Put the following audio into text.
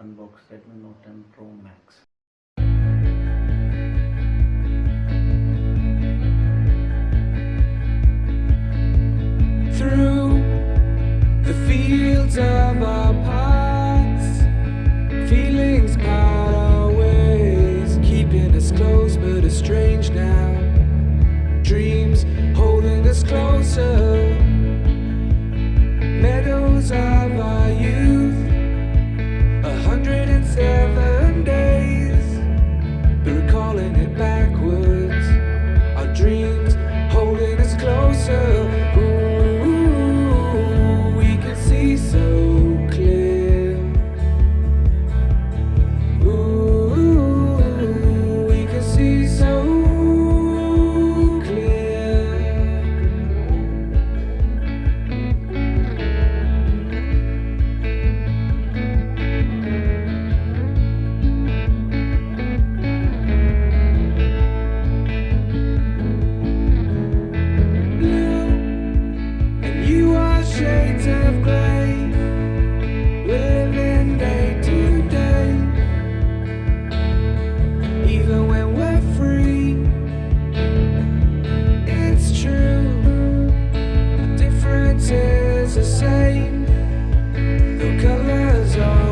unbox Redmi Note 10 Pro Max. Through the fields of our past, feelings part our ways, keeping us close but estranged now. Dreams holding us closer, recalling the same, the colors are